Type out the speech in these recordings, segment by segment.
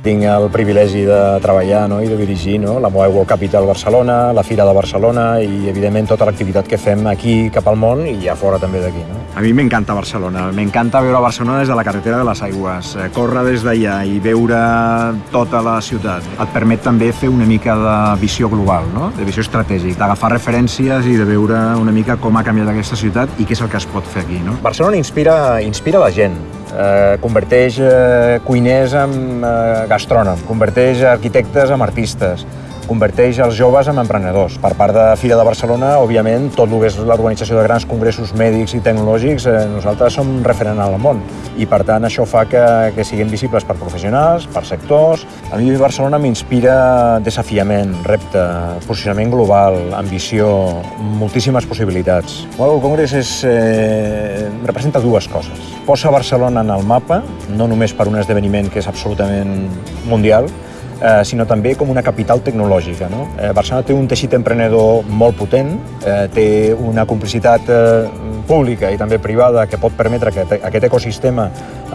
Tinc el privilegi de treballar no? i de dirigir no? la Mobile World Capital Barcelona, la Fira de Barcelona i, evidentment, tota l'activitat que fem aquí cap al món i a fora també d'aquí. No? A mi m'encanta Barcelona, m'encanta veure Barcelona des de la carretera de les Aigües, eh, córrer des d'allà i veure tota la ciutat. Et permet també fer una mica de visió global, no? de visió estratègica, d'agafar referències i de veure una mica com ha canviat aquesta ciutat i què és el que es pot fer aquí. No? Barcelona inspira, inspira la gent, eh, converteix eh, cuiners en eh, gastrònom, converteix arquitectes en artistes, converteix els joves en emprenedors. Per part de Fira de Barcelona, òbviament, tot el que és l'organització de grans congressos mèdics i tecnològics, eh, nosaltres som referent al món. I, per tant, això fa que, que siguem visibles per professionals, per sectors. A mi Barcelona m'inspira desafiament, repte, posicionament global, ambició, moltíssimes possibilitats. Bueno, el Congrés és, eh, representa dues coses. Posa Barcelona en el mapa, no només per un esdeveniment que és absolutament mundial, eh, sinó també com una capital tecnològica. No? Eh, Barcelona té un teixit emprenedor molt potent, eh, té una complicitat eh, pública i també privada que pot permetre que aquest ecosistema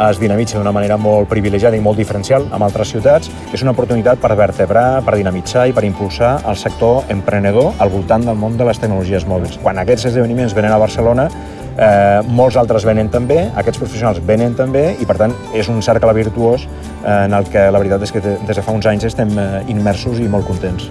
es dinamitzi d'una manera molt privilegiada i molt diferencial amb altres ciutats, que és una oportunitat per vertebrar, per dinamitzar i per impulsar el sector emprenedor al voltant del món de les tecnologies mòbils. Quan aquests esdeveniments venen a Barcelona, eh, molts altres venen també, aquests professionals venen també i per tant és un cercle virtuós eh, en el que la veritat és que des de fa uns anys estem eh, immersos i molt contents.